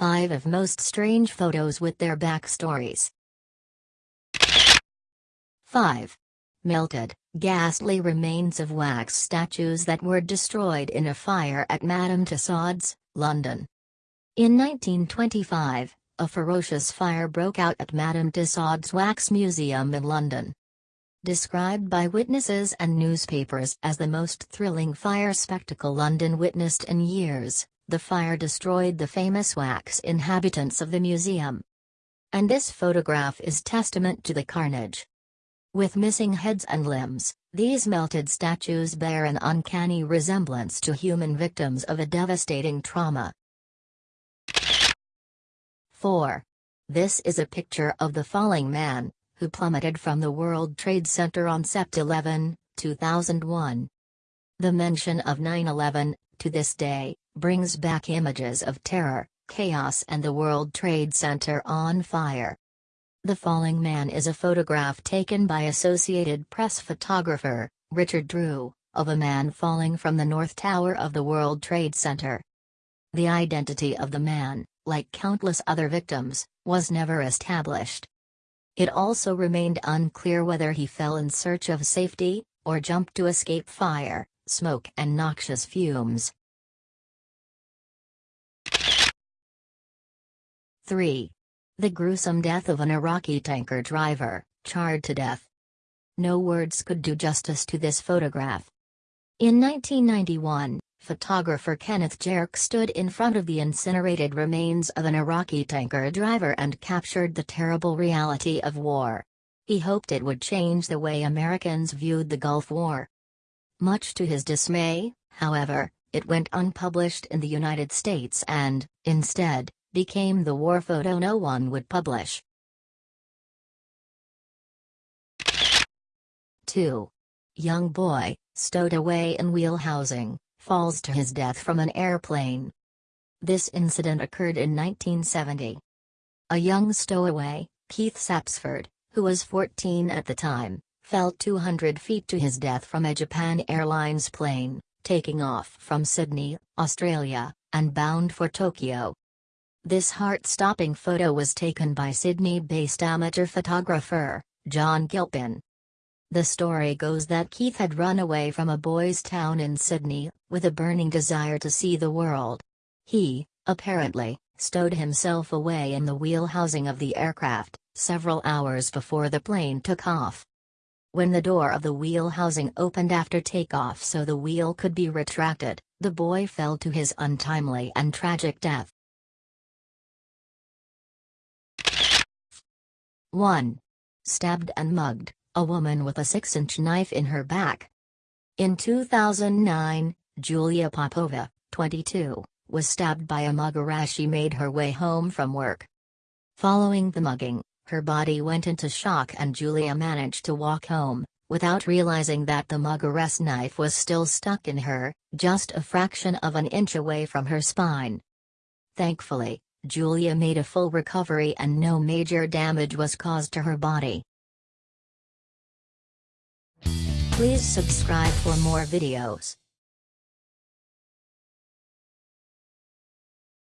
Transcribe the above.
5 of most strange photos with their backstories. 5. Melted, ghastly remains of wax statues that were destroyed in a fire at Madame Tussauds, London. In 1925, a ferocious fire broke out at Madame Tussauds Wax Museum in London. Described by witnesses and newspapers as the most thrilling fire spectacle London witnessed in years, the fire destroyed the famous wax inhabitants of the museum. And this photograph is testament to the carnage. With missing heads and limbs, these melted statues bear an uncanny resemblance to human victims of a devastating trauma. 4. This is a picture of the falling man, who plummeted from the World Trade Center on Sept 11, 2001. The mention of 9-11, to this day, brings back images of terror, chaos and the World Trade Center on fire. The falling man is a photograph taken by Associated Press photographer, Richard Drew, of a man falling from the North Tower of the World Trade Center. The identity of the man, like countless other victims, was never established. It also remained unclear whether he fell in search of safety, or jumped to escape fire, smoke and noxious fumes. 3. The gruesome death of an Iraqi tanker driver, charred to death. No words could do justice to this photograph. In 1991, photographer Kenneth Jarecke stood in front of the incinerated remains of an Iraqi tanker driver and captured the terrible reality of war. He hoped it would change the way Americans viewed the Gulf War. Much to his dismay, however, it went unpublished in the United States and, instead, became the war photo no one would publish. 2. Young boy, stowed away in wheel housing, falls to his death from an airplane. This incident occurred in 1970. A young stowaway, Keith Sapsford, who was 14 at the time, fell 200 feet to his death from a Japan Airlines plane, taking off from Sydney, Australia, and bound for Tokyo. This heart-stopping photo was taken by Sydney-based amateur photographer, John Gilpin. The story goes that Keith had run away from a boys' town in Sydney, with a burning desire to see the world. He, apparently, stowed himself away in the wheel housing of the aircraft, several hours before the plane took off. When the door of the wheel housing opened after takeoff so the wheel could be retracted, the boy fell to his untimely and tragic death. 1. Stabbed and mugged, a woman with a 6-inch knife in her back. In 2009, Julia Popova, 22, was stabbed by a mugger as she made her way home from work. Following the mugging, her body went into shock and Julia managed to walk home, without realizing that the mugger's knife was still stuck in her, just a fraction of an inch away from her spine. Thankfully, Julia made a full recovery and no major damage was caused to her body. Please subscribe for more videos.